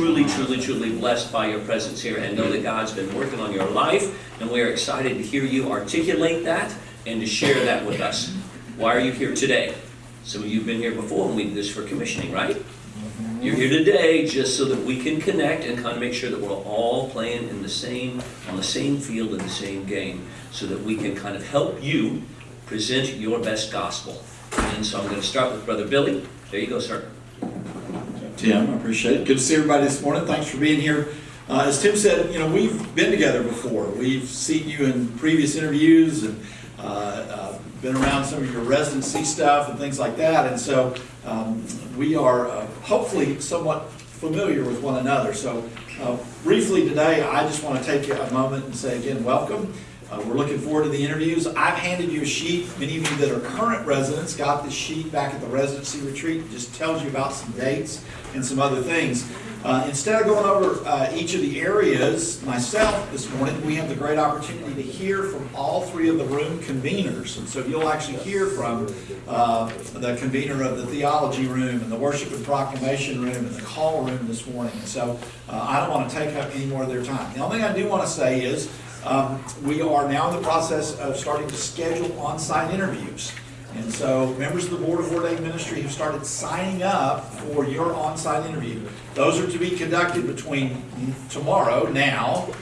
truly, truly, truly blessed by your presence here and know that God's been working on your life, and we are excited to hear you articulate that and to share that with us. Why are you here today? Some of you have been here before, and we did this for commissioning, right? You're here today just so that we can connect and kind of make sure that we're all playing in the same, on the same field in the same game, so that we can kind of help you present your best gospel. And so I'm going to start with Brother Billy. There you go, sir. Tim, I appreciate it. Good to see everybody this morning. Thanks for being here. Uh, as Tim said, you know, we've been together before. We've seen you in previous interviews and uh, uh, been around some of your residency stuff and things like that. And so um, we are uh, hopefully somewhat familiar with one another. So uh, briefly today, I just want to take a moment and say again, welcome. Uh, we're looking forward to the interviews. I've handed you a sheet. Many of you that are current residents got this sheet back at the residency retreat. It just tells you about some dates and some other things. Uh, instead of going over uh, each of the areas myself this morning, we have the great opportunity to hear from all three of the room conveners. And so you'll actually hear from uh, the convener of the theology room and the worship and proclamation room and the call room this morning. And so uh, I don't want to take up any more of their time. The only thing I do want to say is um, we are now in the process of starting to schedule on-site interviews. And so members of the Board of Ordained Ministry have started signing up for your on-site interview. Those are to be conducted between tomorrow, now,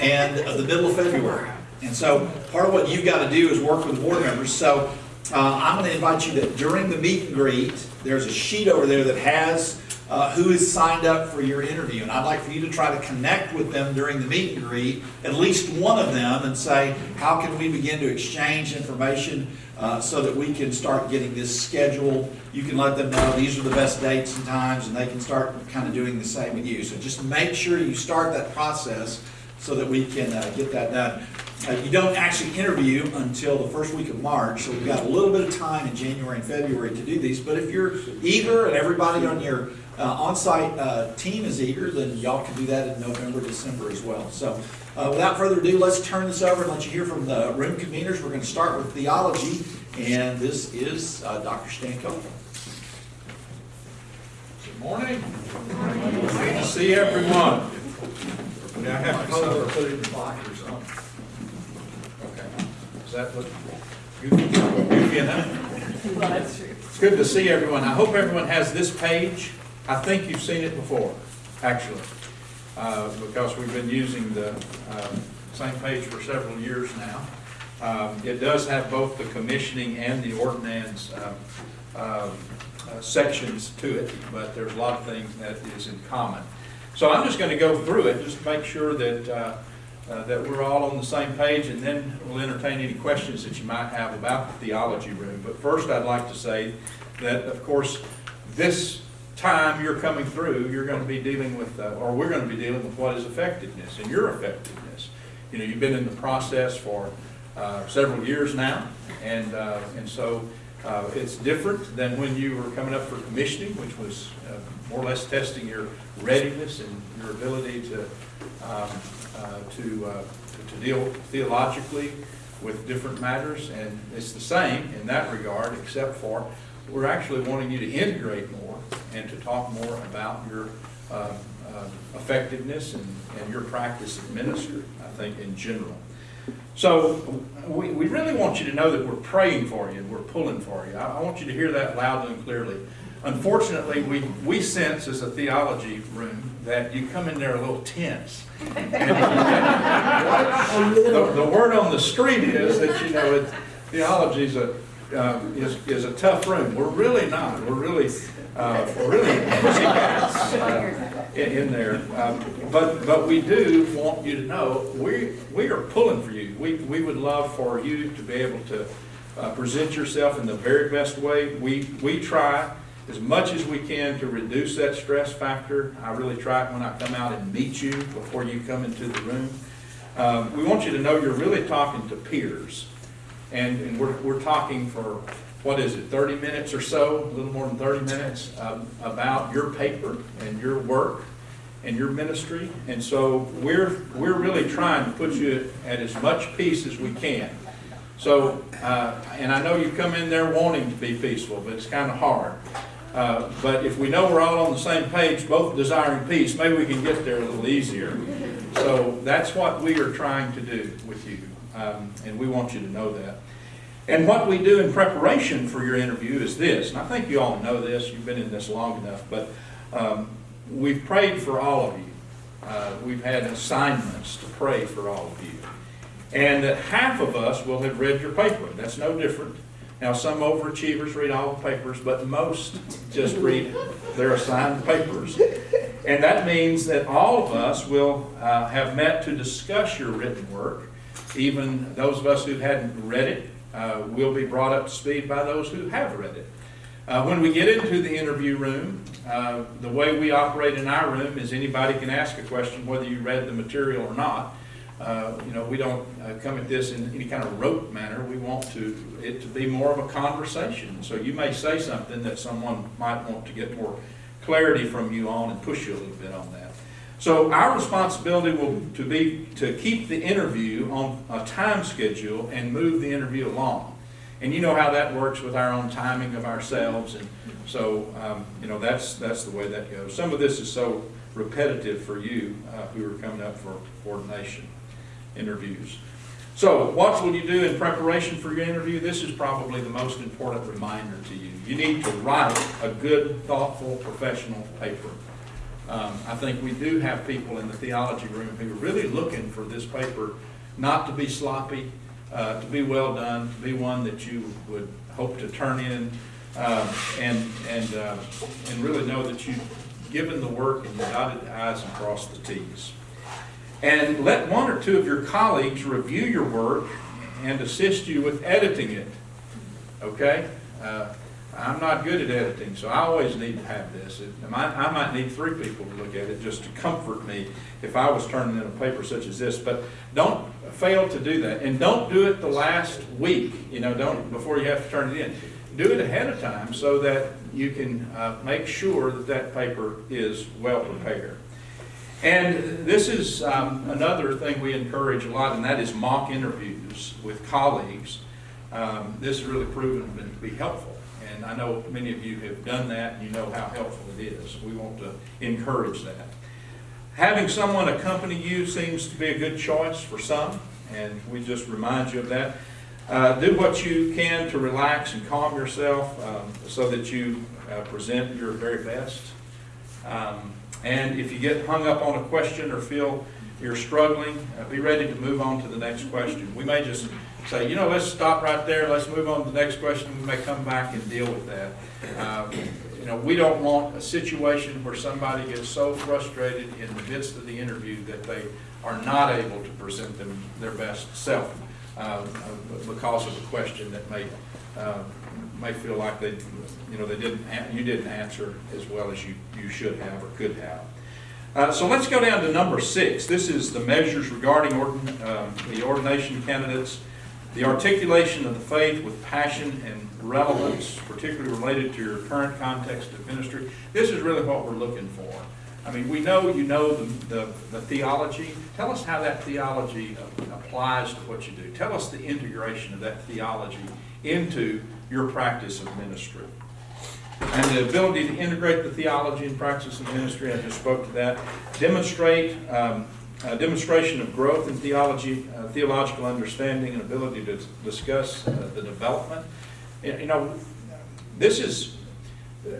and the middle of February. And so part of what you've got to do is work with the board members. So uh, I'm going to invite you that during the meet and greet, there's a sheet over there that has uh, who is signed up for your interview. And I'd like for you to try to connect with them during the meet and greet, at least one of them, and say, how can we begin to exchange information uh, so that we can start getting this scheduled? You can let them know these are the best dates and times, and they can start kind of doing the same with you. So just make sure you start that process so that we can uh, get that done. Uh, you don't actually interview until the first week of March, so we've got a little bit of time in January and February to do these. But if you're eager and everybody on your uh, on-site uh, team is eager, then y'all can do that in November, December as well. So uh, without further ado, let's turn this over and let you hear from the room conveners. We're going to start with theology, and this is uh, Dr. Stan Copeland. Good morning. Good to see everyone. Now, I have to Color, sign. put it in the block or something. Okay. Does that look goofy goofy enough? Well, that's true. It's good to see everyone. I hope everyone has this page. I think you've seen it before, actually, uh, because we've been using the um, same page for several years now. Um, It does have both the commissioning and the ordinance um, um, uh, sections to it, but there's a lot of things that is in common. So I'm just going to go through it, just to make sure that, uh, uh, that we're all on the same page, and then we'll entertain any questions that you might have about the theology room. But first, I'd like to say that, of course, this time you're coming through, you're going to be dealing with, uh, or we're going to be dealing with what is effectiveness and your effectiveness. You know, you've been in the process for uh, several years now, and, uh, and so uh, it's different than when you were coming up for commissioning, which was uh, more or less testing your readiness and your ability to, um, uh, to, to deal theologically with different matters. And it's the same in that regard, except for we're actually wanting you to integrate more and to talk more about your uh, uh, effectiveness and, and your practice of ministry, I think, in general. So we, we really want you to know that we're praying for you, and we're pulling for you. I, I want you to hear that loudly and clearly. Unfortunately, we, we sense as a theology room that you come in there a little tense. the, the word on the street is that, you know, it, theology is a, uh, is, is a tough room. We're really not. We're really, uh, we're really uh, in, in there. Um, but, but we do want you to know, we, we are pulling for you. We, we would love for you to be able to uh, present yourself in the very best way. We, we try as much as we can to reduce that stress factor. I really try it when I come out and meet you before you come into the room. Um, we want you to know you're really talking to peers. And, and we're, we're talking for, what is it, 30 minutes or so, a little more than 30 minutes, um, about your paper and your work and your ministry. And so we're, we're really trying to put you at as much peace as we can. So, uh, and I know you come in there wanting to be peaceful, but it's kind of hard. Uh, But if we know we're all on the same page, both desiring peace, maybe we can get there a little easier. So that's what we are trying to do with you, um, and we want you to know that. And what we do in preparation for your interview is this, and I think you all know this, you've been in this long enough, but um, we've prayed for all of you. Uh, We've had assignments to pray for all of you. And that half of us will have read your paper. That's no different. Now, some overachievers read all the papers, but most just read their assigned papers. And that means that all of us will uh, have met to discuss your written work. Even those of us who hadn't read it uh, will be brought up to speed by those who have read it. Uh, When we get into the interview room, uh, the way we operate in our room is anybody can ask a question whether you read the material or not. Uh, You know, we don't uh, come at this in any kind of rote manner. We want to, it to be more of a conversation. So you may say something that someone might want to get more clarity from you on and push you a little bit on that. So our responsibility will to be to keep the interview on a time schedule and move the interview along. And you know how that works with our own timing of ourselves, and so, um, you know, that's, that's the way that goes. Some of this is so repetitive for you, uh, who are coming up for coordination interviews. So, what will you do in preparation for your interview? This is probably the most important reminder to you. You need to write a good, thoughtful, professional paper. Um, I think we do have people in the theology room who are really looking for this paper not to be sloppy, uh, to be well done, to be one that you would hope to turn in, um, and, and, uh, and really know that you've given the work and you dotted the i's and crossed the t's. And let one or two of your colleagues review your work and assist you with editing it. Okay? Uh, I'm not good at editing, so I always need to have this. It- I might, I might need three people to look at it just to comfort me if I was turning in a paper such as this. But don't fail to do that. And don't do it the last week, you know, don't, before you have to turn it in. Do it ahead of time so that you can uh, make sure that that paper is well prepared. And this is um, another thing we encourage a lot, and that is mock interviews with colleagues. Um, This has really proven to be helpful, and I know many of you have done that, and you know how helpful it is. We want to encourage that. Having someone accompany you seems to be a good choice for some, and we just remind you of that. Uh, Do what you can to relax and calm yourself um, so that you uh, present your very best. Um, And if you get hung up on a question or feel you're struggling, uh, be ready to move on to the next question. We may just say, you know, let's stop right there, let's move on to the next question, we may come back and deal with that. Um, You know, we don't want a situation where somebody gets so frustrated in the midst of the interview that they are not able to present them their best self um, because of a question that may, uh, may feel like they, you know, they didn't, you didn't answer as well as you, you should have or could have. Uh, So let's go down to number six. This is the measures regarding ordin- the ordination candidates, the articulation of the faith with passion and relevance, particularly related to your current context of ministry. This is really what we're looking for. I mean, we know you know the, the, the theology. Tell us how that theology applies to what you do. Tell us the integration of that theology into your practice of ministry. And the ability to integrate the theology and practice of ministry, I just spoke to that. Demonstrate, um, demonstration of growth in theology, uh, theological understanding and ability to discuss uh, the development. You know, this is,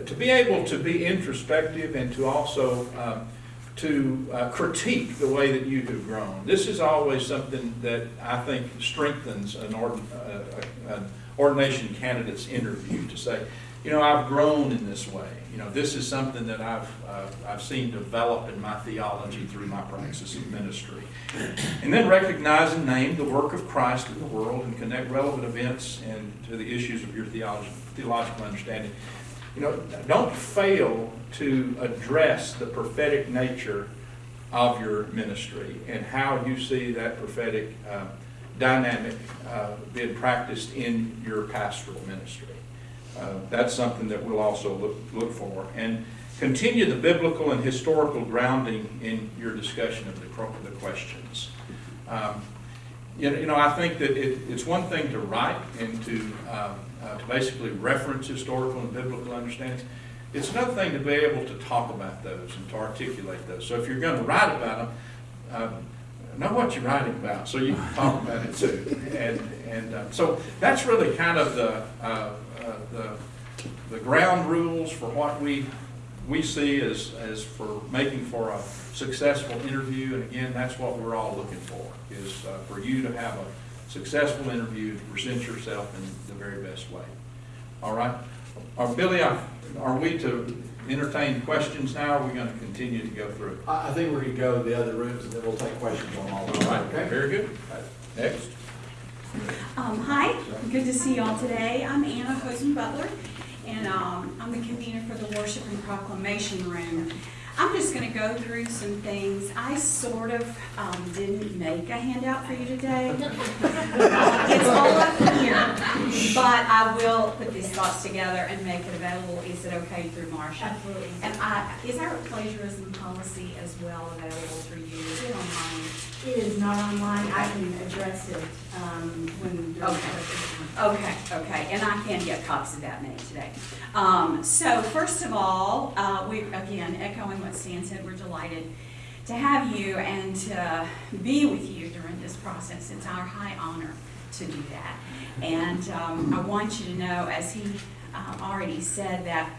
to be able to be introspective and to also um, to uh, critique the way that you have grown. This is always something that I think strengthens an, uh, an ordination candidate's interview to say, you know, I've grown in this way. You know, this is something that I've, uh, I've seen develop in my theology through my practice of ministry. And then recognize and name the work of Christ in the world and connect relevant events and to the issues of your theology, theological understanding. You know, don't fail to address the prophetic nature of your ministry and how you see that prophetic uh, dynamic uh, being practiced in your pastoral ministry. Uh, That's something that we'll also look, look for. And continue the biblical and historical grounding in your discussion of the, the questions. Um, You know, you know, I think that it, it's one thing to write and to, um, uh, to basically reference historical and biblical understandings. It's another thing to be able to talk about those and to articulate those. So if you're gonna write about them, um, know what you're writing about, so you can talk about it too. And, and, uh, so that's really kind of the, uh, the, the ground rules for what we, we see as, as for making for a successful interview. And again, that's what we're all looking for, is uh, for you to have a successful interview, to present yourself in the very best way. All right? Uh, Billy, are are we to entertain questions now, or are we gonna continue to go through? I, I think we're gonna go to the other rooms and then we'll take questions on all of them, right, okay? very good. Next. Um, hi, good to see y'all today. I'm Anna Hosen Butler, and, um, I'm the convener for the Worship and Proclamation Room. I'm just gonna go through some things. I sort of, um, didn't make a handout for you today. It's all up here, but I will put these thoughts together and make it available. Is it okay through Marcia? Absolutely. And I, is our plagiarism policy as well available through you? Is it online? It is not online, I can address it, um, when. Okay. Okay, okay, and I can get copies of that made today. Um, so first of all, uh, we, again, echoing what Stan said, we're delighted to have you and to be with you during this process. It's our high honor to do that. And, um, I want you to know, as he, uh, already said, that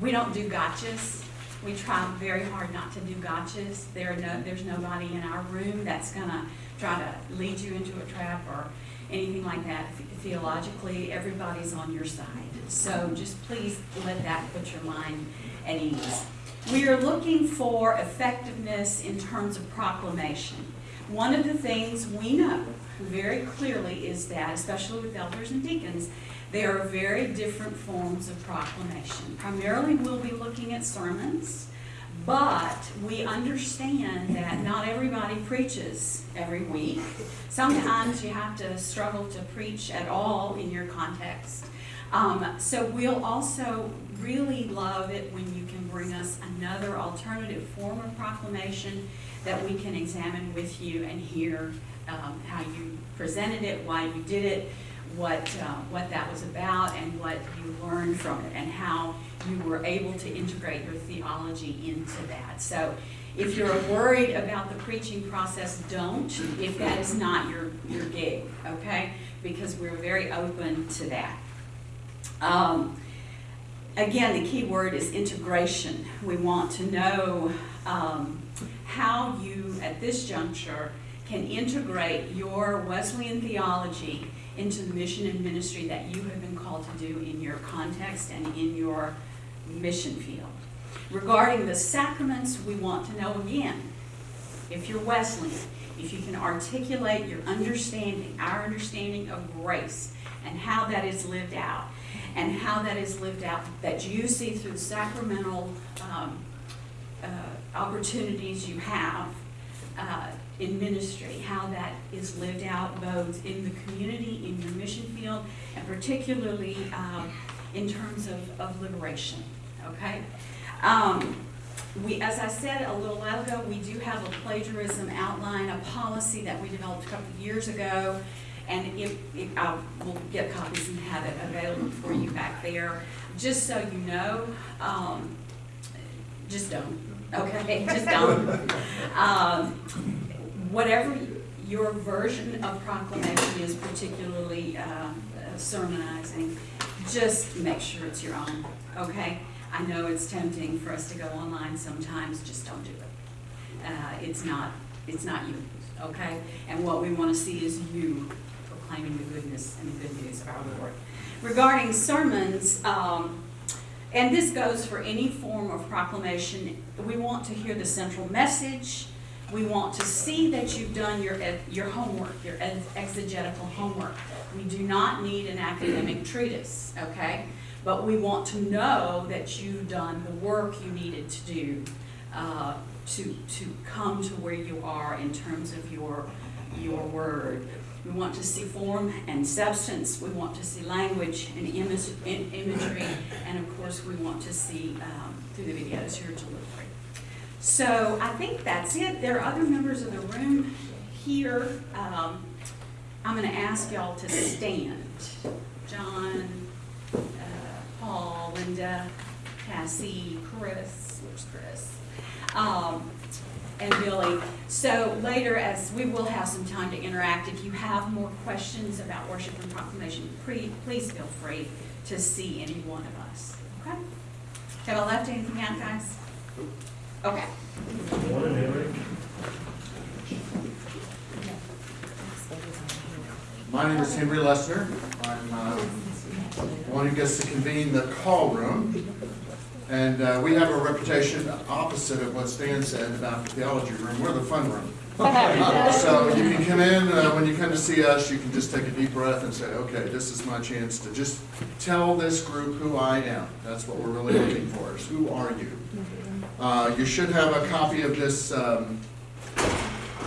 we don't do gotchas. We try very hard not to do gotchas. There no, there's nobody in our room that's gonna try to lead you into a trap or anything like that. Theologically, everybody's on your side. So just please let that put your mind at ease. We are looking for effectiveness in terms of proclamation. One of the things we know very clearly is that, especially with elders and deacons, there are very different forms of proclamation. Primarily, we'll be looking at sermons, but we understand that not everybody preaches every week. Sometimes you have to struggle to preach at all in your context. Um, so we'll also really love it when you can bring us another alternative form of proclamation that we can examine with you and hear um, how you presented it, why you did it, what, uh, what that was about, and what you learned from it, and how you were able to integrate your theology into that. So if you're worried about the preaching process, don't, if that is not your, your gig, okay? Because we're very open to that. Um, Again, the key word is integration. We want to know um, how you, at this juncture, can integrate your Wesleyan theology into the mission and ministry that you have been called to do in your context and in your mission field. Regarding the sacraments, we want to know again, if you're Wesleyan, if you can articulate your understanding, our understanding of grace, and how that is lived out, and how that is lived out, that you see through the sacramental um, uh, opportunities you have uh, in ministry, how that is lived out both in the community, in your mission field, and particularly um, in terms of, of liberation, okay? Um, we, as I said a little while ago, we do have a plagiarism outline, a policy that we developed a couple of years ago. And if, if, I will get copies and have it available for you back there. Just so you know, um, just don't, okay, just don't. Um, whatever your version of proclamation is particularly, uh, sermonizing, just make sure it's your own, okay? I know it's tempting for us to go online sometimes, just don't do it. Uh, it's not, it's not you, okay? And what we wanna see is you proclaiming the goodness and the good news of our Lord. Regarding sermons, um, and this goes for any form of proclamation, we want to hear the central message. We want to see that you've done your, your homework, your exegetical homework. We do not need an academic treatise, okay? But we want to know that you've done the work you needed to do uh, to, to come to where you are in terms of your, your word. We want to see form and substance. We want to see language and image, im- imagery. And of course, we want to see um, through the videos your delivery. So I think that's it. There are other members of the room here. Um, I'm going to ask y'all to stand. John, uh, Paul, Linda, Cassie, Chris, where's Chris? Um, and Billy. So later, as we will have some time to interact, if you have more questions about worship and proclamation, please feel free to see any one of us, okay? Have I left anything out, guys? Okay. My name is Henry Lester. I'm uh, one who gets to convene the call room. And uh, we have a reputation opposite of what Stan said about the theology room. We're the fun room. So you can come in, uh, when you come to see us, you can just take a deep breath and say, okay, this is my chance to just tell this group who I am. That's what we're really looking for, is who are you? Uh, You should have a copy of this um,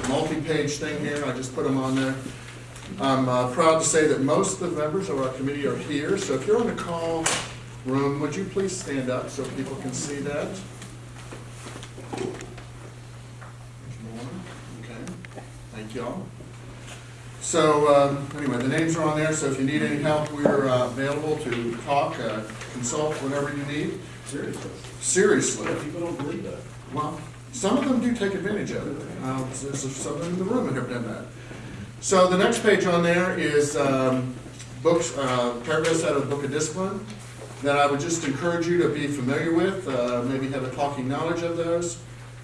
multi-page thing here. I just put them on there. I'm uh, proud to say that most of the members of our committee are here, so if you're on the call room, would you please stand up so people can see that? Okay, thank you all. So, um, anyway, the names are on there, so if you need any help, we're uh, available to talk, uh, consult, whatever you need. Seriously. Seriously. People don't believe that. Well, some of them do take advantage of it. Uh, There's some in the room that have done that. So the next page on there is um, books, uh, paragraphs out of the Book of Discipline that I would just encourage you to be familiar with, uh, maybe have a talking knowledge of those,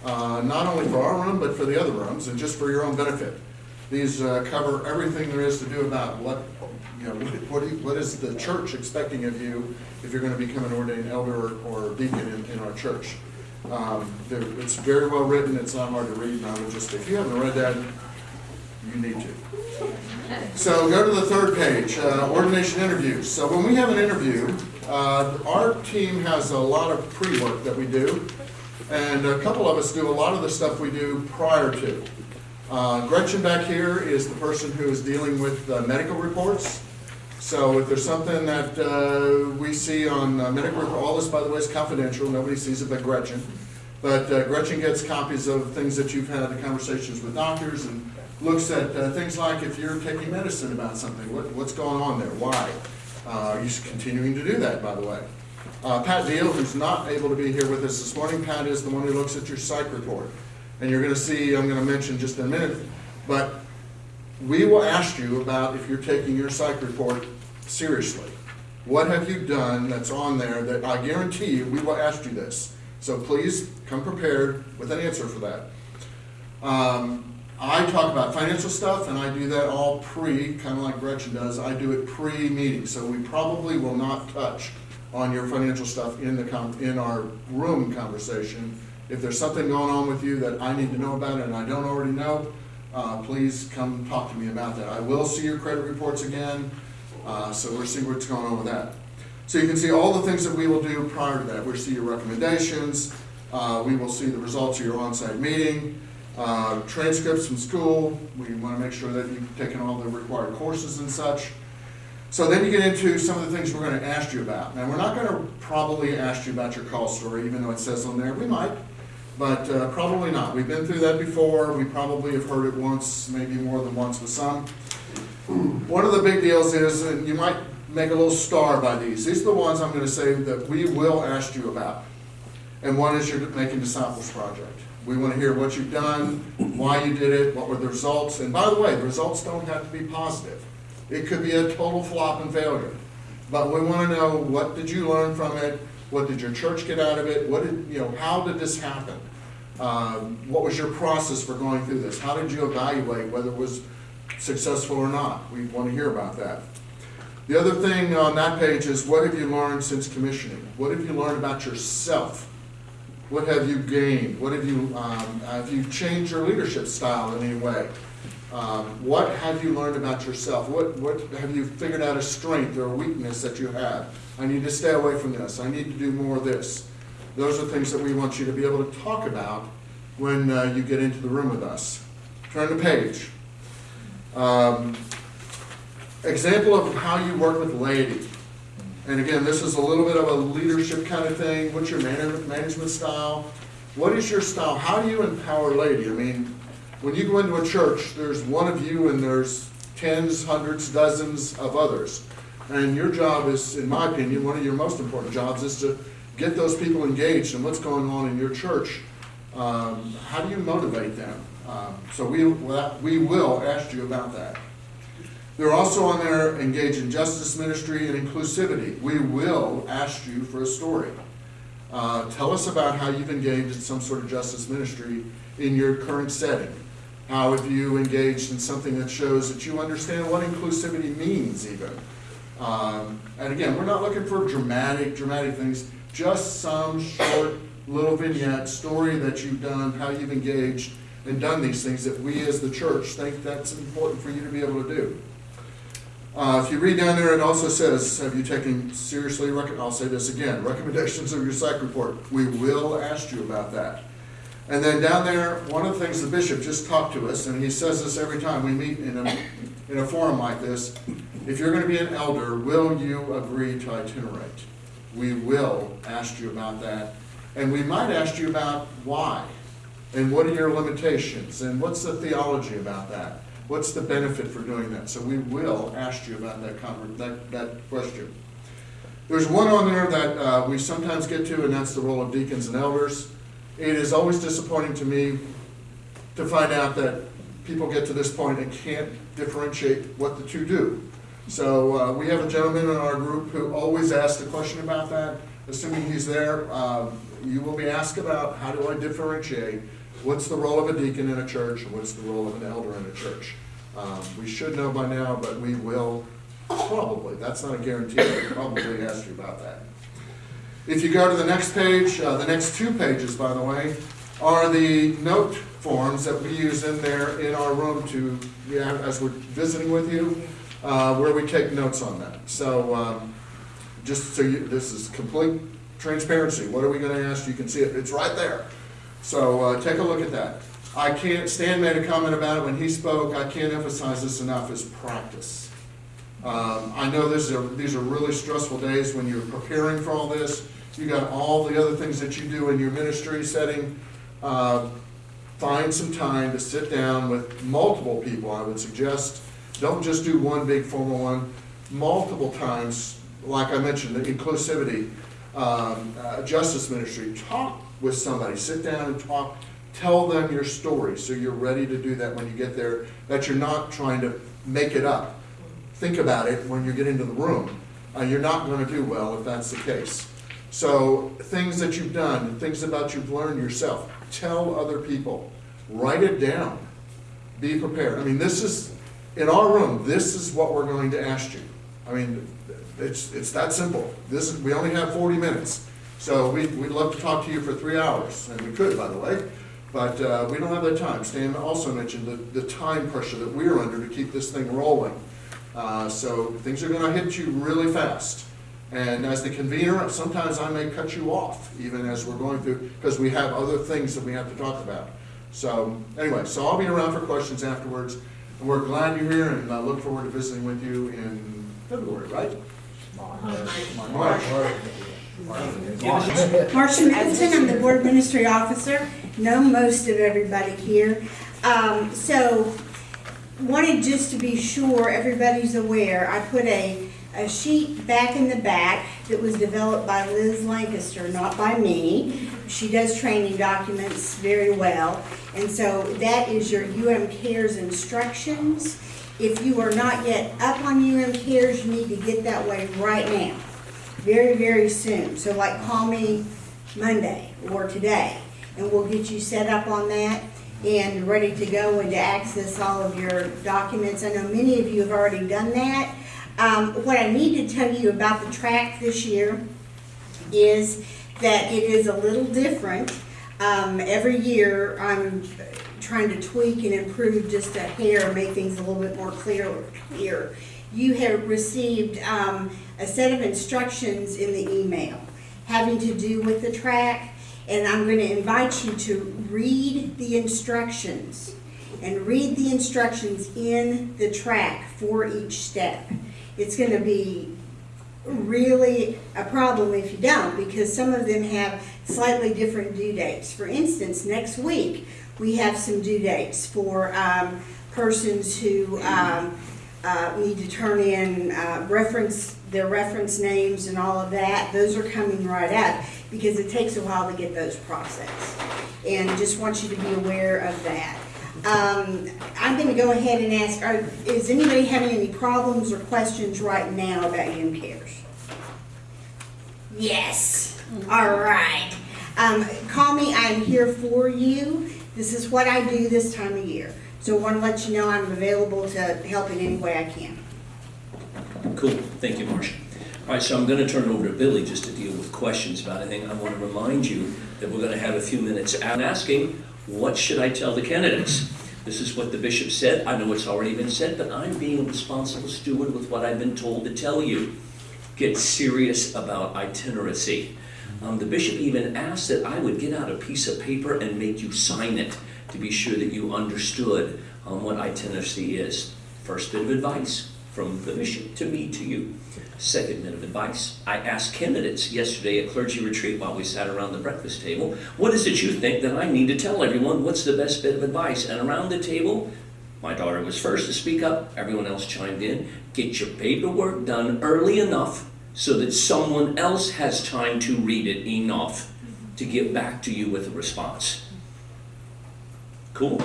uh, not only for our room, but for the other rooms, and just for your own benefit. These uh, cover everything there is to do about what, you know, what- what you- what is the church expecting of you if you're going to become an ordained elder or deacon in, in our church. Um, It's very well written, it's not hard to read, and I would just, if you haven't read that, you need to. So go to the third page, uh, ordination interviews. So when we have an interview, uh, our team has a lot of pre-work that we do, and a couple of us do a lot of the stuff we do prior to. Uh, Gretchen back here is the person who is dealing with medical reports. So if there's something that uh, we see on uh, medical, report- all this, by the way, is confidential, nobody sees it but Gretchen. But uh, Gretchen gets copies of things that you've had, the conversations with doctors, and looks at uh, things like if you're taking medicine about something, what, what's going on there, why? Uh, Are you continuing to do that, by the way? Uh, Pat Deal, who's not able to be here with us this morning, Pat is the one who looks at your psych report. And you're gonna see, I'm gonna mention just in a minute, but we will ask you about if you're taking your psych report seriously. What have you done that's on there that I guarantee you, we will ask you this. So please come prepared with an answer for that. Um, I talk about financial stuff and I do that all pre, kind of like Gretchen does, I do it pre-meeting. So we probably will not touch on your financial stuff in the, in our room conversation. If there's something going on with you that I need to know about and I don't already know, uh, please come talk to me about that. I will see your credit reports again, uh, so we'll see what's going on with that. So you can see all the things that we will do prior to that. We'll see your recommendations, uh, we will see the results of your on-site meeting, uh, transcripts from school, we want to make sure that you've taken all the required courses and such. So then you get into some of the things we're going to ask you about. Now, we're not going to probably ask you about your call story, even though it says on there, we might, but uh, probably not. We've been through that before, we probably have heard it once, maybe more than once with some. One of the big deals is, and you might make a little star by these, these are the ones I'm gonna say that we will ask you about. And one is your Making Disciples project. We wanna hear what you've done, why you did it, what were the results, and by the way, the results don't have to be positive. It could be a total flop and failure. But we wanna know, what did you learn from it? What did your church get out of it? What did, you know, how did this happen? Um, What was your process for going through this? How did you evaluate whether it was successful or not? We want to hear about that. The other thing on that page is what have you learned since commissioning? What have you learned about yourself? What have you gained? What have you, um, have you changed your leadership style in any way? Um, what have you learned about yourself? What, what, have you figured out a strength or a weakness that you have? I need to stay away from this. I need to do more of this. Those are things that we want you to be able to talk about when uh, you get into the room with us. Turn the page. Um, Example of how you work with laity. And again, this is a little bit of a leadership kind of thing. What's your man- management style? What is your style? How do you empower laity? I mean, when you go into a church, there's one of you and there's tens, hundreds, dozens of others. And your job is, in my opinion, one of your most important jobs is to get those people engaged in what's going on in your church, um, how do you motivate them? Um, So we, we will ask you about that. They're also on there engaged in justice ministry and inclusivity. We will ask you for a story. Uh, tell us about how you've engaged in some sort of justice ministry in your current setting. How have you engaged in something that shows that you understand what inclusivity means even? Um, and again, we're not looking for dramatic, dramatic things, just some short little vignette, story that you've done, how you've engaged and done these things that we as the church think that's important for you to be able to do. Uh, if you read down there, it also says, have you taken seriously, I'll say this again, recommendations of your psych report. We will ask you about that. And then down there, one of the things the bishop just talked to us, and he says this every time we meet in a, in a forum like this, if you're gonna be an elder, will you agree to itinerate? We will ask you about that, and we might ask you about why, and what are your limitations, and what's the theology about that? What's the benefit for doing that? So we will ask you about that that, that question. There's one on there that uh, we sometimes get to, and that's the role of deacons and elders. It is always disappointing to me to find out that people get to this point and can't differentiate what the two do. So uh, we have a gentleman in our group who always asks the question about that. Assuming he's there, uh, you will be asked about how do I differentiate what's the role of a deacon in a church and what's the role of an elder in a church. Um, We should know by now, but we will probably, that's not a guarantee, but probably ask you about that. If you go to the next page, uh, the next two pages, by the way, are the note forms that we use in there in our room to, yeah, as we're visiting with you, uh, where we take notes on that. So, um, just so you, this is complete transparency. What are we gonna ask? You can see it, it's right there. So, uh, take a look at that. I can't, Stan made a comment about it when he spoke, I can't emphasize this enough, is practice. Um, I know this are, these are really stressful days when you're preparing for all this. You got all the other things that you do in your ministry setting. Uh, Find some time to sit down with multiple people, I would suggest. Don't just do one big formal one, multiple times, like I mentioned, the inclusivity, um, uh, justice ministry. Talk with somebody, sit down and talk, tell them your story, so you're ready to do that when you get there, that you're not trying to make it up think about it when you get into the room. Uh, you're not gonna do well if that's the case. So, things that you've done, things about you've learned yourself, tell other people. Write it down. Be prepared. I mean, this is, in our room, this is what we're going to ask you. I mean, it's, it's that simple. This is, we only have forty minutes. So we, we'd love to talk to you for three hours, and we could, by the way. But, uh, we don't have that time. Stan also mentioned the, the time pressure that we're under to keep this thing rolling. Uh, So things are gonna hit you really fast. And as the convener, sometimes I may cut you off, even as we're going through, because we have other things that we have to talk about. So, anyway, so I'll be around for questions afterwards. And we're glad you're here and I look forward to visiting with you in February, right? March. Marcia Middleton, I'm the board ministry officer, know most of everybody here. Um, so, wanted just to be sure everybody's aware, I put a, a sheet back in the back that was developed by Liz Lancaster, not by me. She does training documents very well, and so that is your UM Cares instructions. If you are not yet up on UM Cares, you need to get that way right now, very, very soon. So like, call me Monday or today, and we'll get you set up on that and ready to go and to access all of your documents. I know many of you have already done that. Um, what I need to tell you about the track this year is that it is a little different. Um, every year, I'm trying to tweak and improve just a hair, make things a little bit more clear here. You have received, um, a set of instructions in the email having to do with the track, and I'm gonna invite you to read the instructions and read the instructions in the track for each step. It's gonna be really a problem if you don't, because some of them have slightly different due dates. For instance, next week, we have some due dates for um, persons who um, uh, need to turn in uh, reference, their reference names and all of that. Those are coming right up. because it takes a while to get those processed. And just want you to be aware of that. Um, I'm gonna go ahead and ask, are, is anybody having any problems or questions right now about UM Cares? Yes, all right. Um, call me, I'm here for you. This is what I do this time of year. So I wanna let you know I'm available to help in any way I can. Cool, thank you, Marcia. All right, so I'm gonna turn it over to Billy just to deal with questions about anything. I want to remind you that we're gonna have a few minutes out asking, what should I tell the candidates? This is what the bishop said. I know it's already been said, but I'm being a responsible steward with what I've been told to tell you. Get serious about itineracy. Um, the bishop even asked that I would get out a piece of paper and make you sign it to be sure that you understood um, what itineracy is. First bit of advice from the bishop to me to you. Second bit of advice, I asked candidates yesterday at clergy retreat while we sat around the breakfast table, what is it you think that I need to tell everyone? What's the best bit of advice? And around the table, my daughter was first to speak up, everyone else chimed in. Get your paperwork done early enough so that someone else has time to read it enough to get back to you with a response. Cool.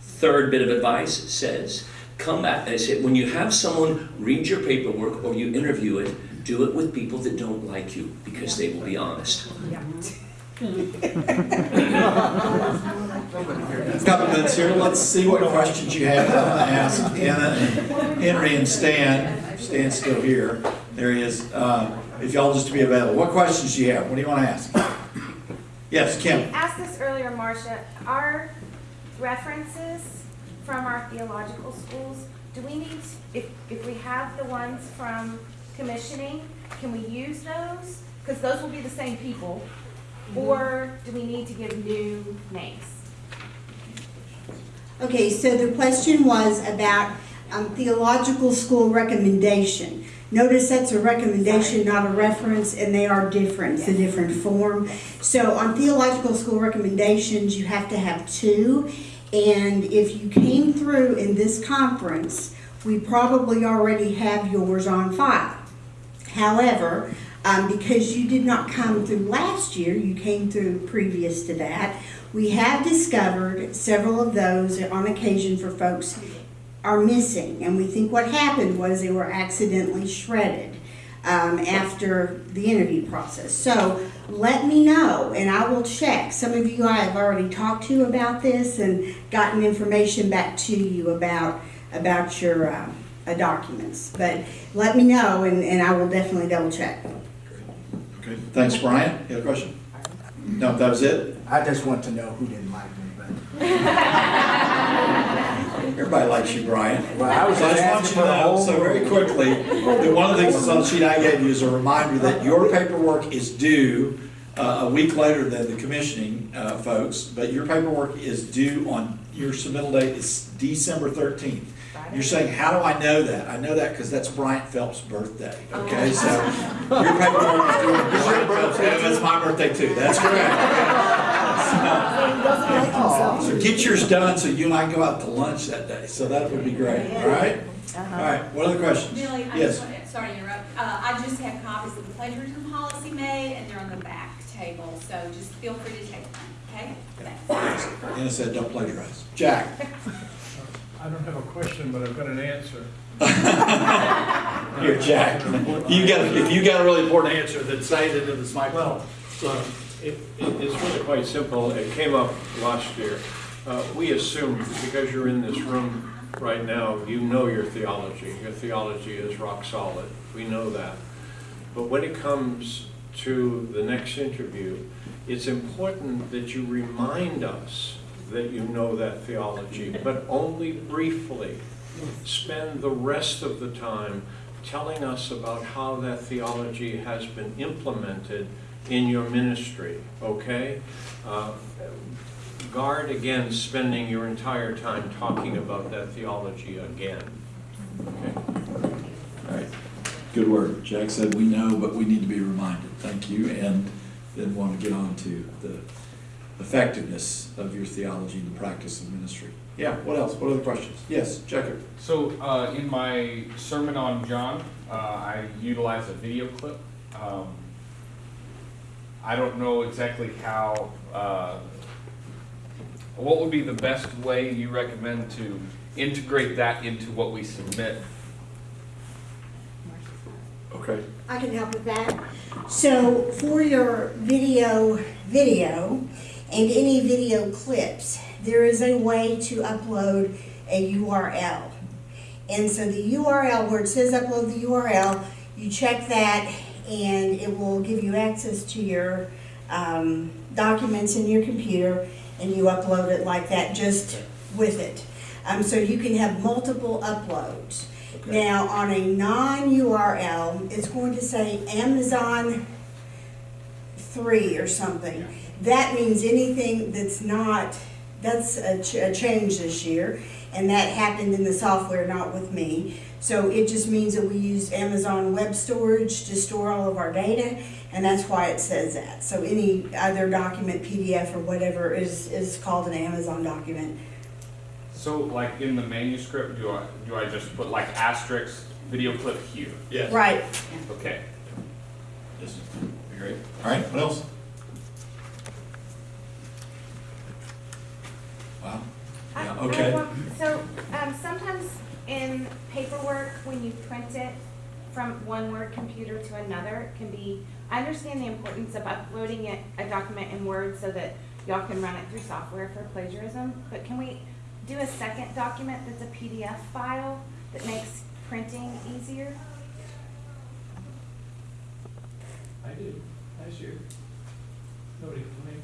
Third bit of advice says, come back, they say, when you have someone read your paperwork or you interview it, do it with people that don't like you, because they will be honest. Yeah. Couple minutes here, let's see what questions you have. I'm gonna ask Anna and Henry and Stan. Stan's still here. There he is. Uh, If y'all just to be available. What questions do you have? What do you want to ask? Yes, Kim? asked this earlier, Marcia, our references from our theological schools, do we need, if, if we have the ones from commissioning, can we use those? Because those will be the same people, or do we need to give new names? Okay, so the question was about um, theological school recommendation. Notice that's a recommendation, not a reference, and they are different, it's a different form. So on theological school recommendations, you have to have two. And if you came through in this conference, we probably already have yours on file. However, um, because you did not come through last year, you came through previous to that, we have discovered several of those on occasion for folks are missing. And we think what happened was they were accidentally shredded um, after the interview process. So let me know and I will check. Some of you I have already talked to about this and gotten information back to you about, about your uh, uh, documents. But let me know and, and I will definitely double check. Okay. Thanks, Brian. You have a question? No, that was it? I just want to know who didn't like me, but, Everybody likes you, Brian. well, I was So I just want you to know, so very quickly, that one of the things that's on the sheet I gave you is a reminder that your paperwork is due uh, a week later than the commissioning uh, folks, but your paperwork is due on, your submittal date is December thirteenth. You're saying, how do I know that? I know that because that's Bryant Phelps' birthday, okay? So your paperwork is due on Bryant Phelps, and it's my birthday too, that's correct. So get yours done so you and I can go out to lunch that day, so that would be great, all right? All right, what other questions? Billy, I Yes. just want, sorry to interrupt, uh, I just have copies of the plagiarism policy made, and they're on the back table, so just feel free to take them, okay? Thanks. Anna said, don't plagiarize. Jack? I don't have a question, but I've got an answer. Here, Jack. You got, if you got a really important answer, then say it into this microphone. Well, it, it- it's really quite simple. It came up last year. Uh, We assume, because you're in this room right now, you know your theology. Your theology is rock solid. We know that. But when it comes to the next interview, it's important that you remind us that you know that theology, but only briefly. Spend the rest of the time telling us about how that theology has been implemented in your ministry, okay? Uh, Guard against spending your entire time talking about that theology again, okay? All right, good work. Jack said, we know, but we need to be reminded. Thank you, and then want to get on to the effectiveness of your theology in the practice of ministry. Yeah, what else? What other questions? Yes, Jacob? So, uh, in my sermon on John, uh, I utilized a video clip. Um, I don't know exactly how, uh, what would be the best way you recommend to integrate that into what we submit? Okay. I can help with that. So for your video, video, and any video clips, there is a way to upload a URL. And so the URL, where it says upload the URL, you check that and it will give you access to your um, documents in your computer and you upload it like that, just with it. Um, so you can have multiple uploads. Okay. Now, on a non-URL, it's going to say Amazon three or something. That means anything that's not, that's a, ch- a change this year, and that happened in the software, not with me. So it just means that we use Amazon Web Storage to store all of our data, and that's why it says that. So any other document, PDF or whatever, is, is called an Amazon document. So like in the manuscript, do I, do I just put like asterisk, video clip here? Yes. Right. Okay. Yes. Great. All right, what else? Wow. Yeah, okay. So, um, sometimes in paperwork, when you print it from one Word computer to another, it can be, I understand the importance of uploading it, a document in Word so that y'all can run it through software for plagiarism, but can we do a second document that's a PDF file that makes printing easier? I did, last year. Nobody complained.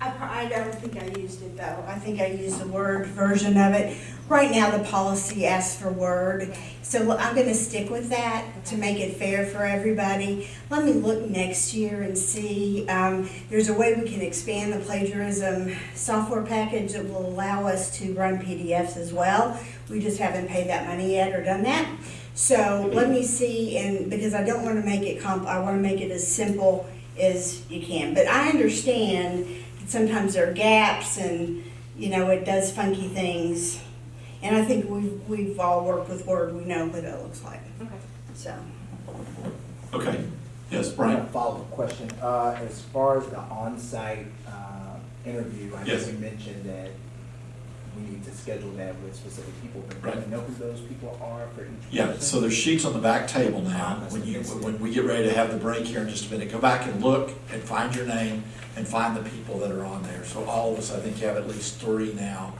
I, I don't think I used it though. I think I used the Word version of it. Right now, the policy asks for Word, so I'm gonna stick with that to make it fair for everybody. Let me look next year and see, um, there's a way we can expand the plagiarism software package that will allow us to run PDFs as well. We just haven't paid that money yet or done that. So let me see, and because I don't wanna make it comp, I wanna make it as simple as you can. But I understand sometimes there are gaps and, you know, it does funky things. And I think we've, we've all worked with Word, we know what it looks like, Okay. so. Okay. Yes, Brian? a follow-up question. Uh, as far as the on-site, uh, interview, I know Yes. you mentioned that we need to schedule that with specific people, but do Right. know who those people are for each Yeah, person? so there's sheets on the back table now. When you, when we get ready to have the break here in just a minute, go back and look and find your name and find the people that are on there. So all of us, I think, have at least three now.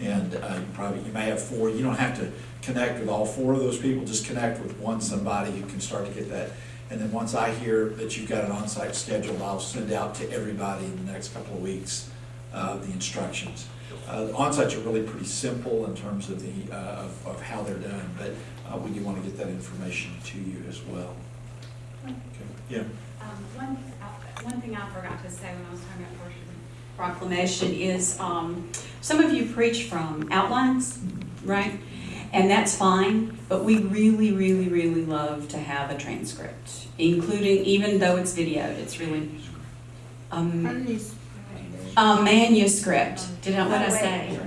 And uh, you probably, you may have four. You don't have to connect with all four of those people, just connect with one somebody who can start to get that. And then once I hear that you've got an on-site scheduled, I'll send out to everybody in the next couple of weeks, uh, the instructions. Uh, the onsites are really pretty simple in terms of the, uh, of, of how they're done, but, uh, we do want to get that information to you as well. Okay, Yeah, Um, one, uh, one thing I forgot to say when I was talking about first proclamation is, um, some of you preach from outlines, right? And that's fine, but we really, really, really love to have a transcript, including, even though it's videoed, it's really, um, a manuscript. Did I, what did I say?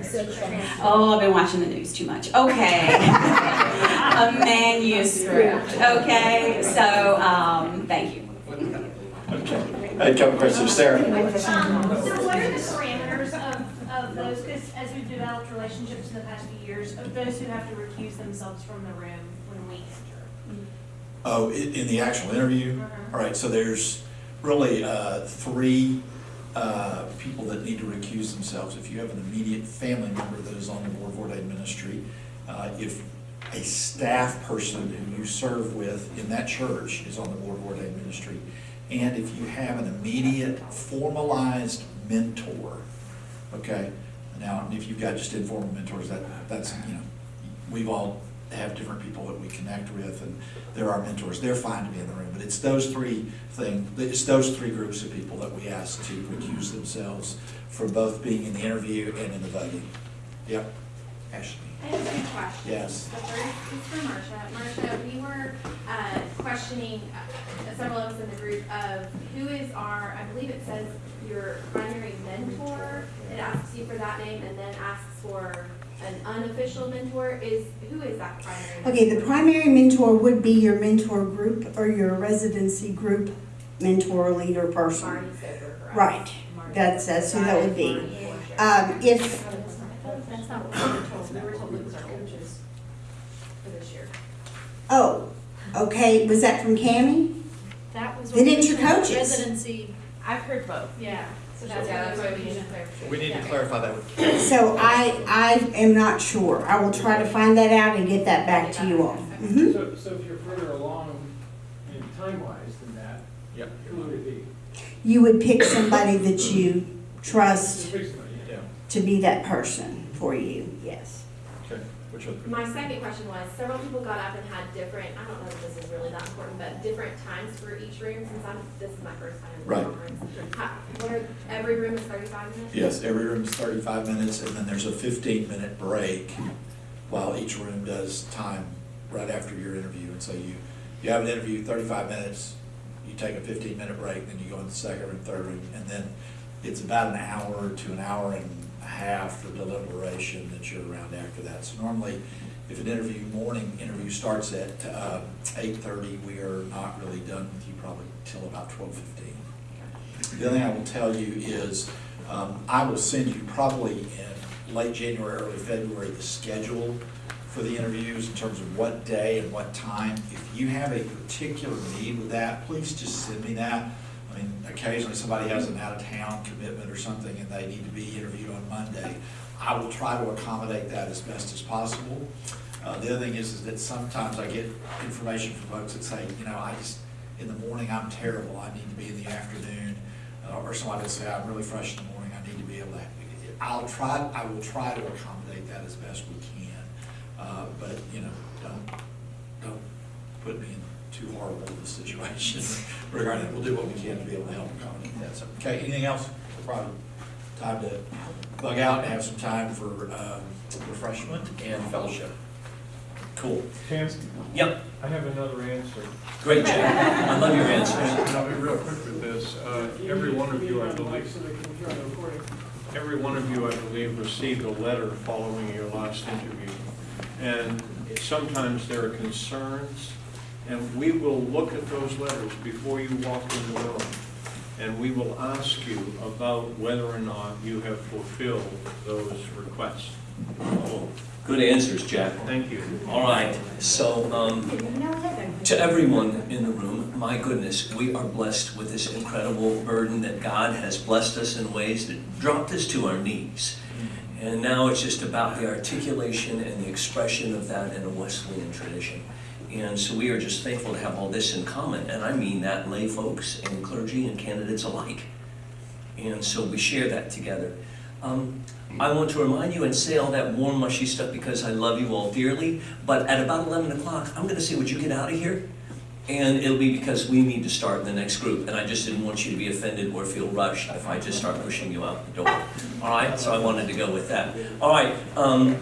Oh, I've been watching the news too much. Okay. A manuscript, okay? So, um, thank you. okay. I had a couple questions, Sarah. Um, so what are the parameters of, of those, because as we've developed relationships in the past few years, of those who have to recuse themselves from the room when we enter? Oh, in the actual interview? All right, so there's really uh, three uh, people that need to recuse themselves. If you have an immediate family member that is on the board of ordained ministry, uh, if a staff person who you serve with in that church is on the board of ordained ministry, and if you have an immediate formalized mentor, okay? Now, if you've got just informal mentors, that, that's, you know, we've all have different people that we connect with, and they're our mentors, they're fine to be in the room, but it's those three thing, it's those three groups of people that we ask to recuse themselves for both being in the interview and in the voting. Yep, Ashley, I have two questions. Yes. The first is for Marcia. Marcia, we were uh, questioning, uh, several of us in the group, of who is our, I believe it says your primary mentor. It asks you for that name and then asks for an unofficial mentor. Is, who is that primary? Okay, the primary mentor would be your mentor group or your residency group mentor, leader person. Marty Soper, correct? Right, that's, that's who that would be. Um, if, That's not what we were told, we were told it was our coaches for this year. oh, okay, was that from Cami? That was. Then what it's we your coaches. Residency, I've heard both. yeah, so that's. Yeah, that's why we we need to clarify. We need to clarify that with So I, I am not sure. I will try to find that out and get that back to you all. Mhm. So, so if you're further along in time-wise than that, Yep. who would it be? You would pick somebody that you trust Just pick somebody, yeah. Yeah, to be that person for you, yes. Okay, which other? My second question was, several people got up and had different, I don't know if this is really that important, but different times for each room, since I'm, this is my first time in the Right. conference. How- What are, every room is thirty-five minutes? Yes, every room is thirty-five minutes, and then there's a fifteen-minute break while each room does time right after your interview. And so you, you have an interview, thirty-five minutes, you take a fifteen-minute break, then you go in the second room, third room, and then it's about an hour to an hour and half for deliberation that you're around after that. So normally, if an interview, morning interview starts at uh, eight-thirty, we are not really done with you probably till about twelve-fifteen. The other thing I will tell you is, um, I will send you probably in late January, early February, the schedule for the interviews in terms of what day and what time. If you have a particular need with that, please just send me that. Mean, occasionally somebody has an out-of-town commitment or something and they need to be interviewed on Monday. I will try to accommodate that as best as possible. Uh, the other thing is, is that sometimes I get information from folks that say, you know, I just, in the morning, I'm terrible, I need to be in the afternoon. Uh, or somebody will say, I'm really fresh in the morning, I need to be able to, I'll try, I will try to accommodate that as best we can. Uh, but, you know, don't, don't put me in too horrible of a situation regarding that. We'll do what we can to be able to help accommodate that. So, okay, anything else? Probably time to bug out and have some time for, um, refreshment and fellowship. Cool. Tim, Yep, I have another answer. great, Jay. I love your answers. I'll be real quick with this. Uh, Every one of you, I believe, So they can hear the recording. every one of you, I believe, received a letter following your last interview. And sometimes there are concerns, and we will look at those letters before you walk in the room. And we will ask you about whether or not you have fulfilled those requests. Good answers, Jack. Thank you. All right, so, um, to everyone in the room, my goodness, we are blessed with this incredible burden that God has blessed us in ways that dropped us to our knees. And now it's just about the articulation and the expression of that in a Wesleyan tradition. And so we are just thankful to have all this in common, and I mean that lay folks and clergy and candidates alike. And so we share that together. Um, I want to remind you and say all that warm, mushy stuff because I love you all dearly, but at about 11 o'clock, I'm going to say, would you get out of here? And it'll be because we need to start the next group, and I just didn't want you to be offended or feel rushed if I just start pushing you out the door. All right, so I wanted to go with that. All right, um,